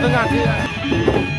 真敢吃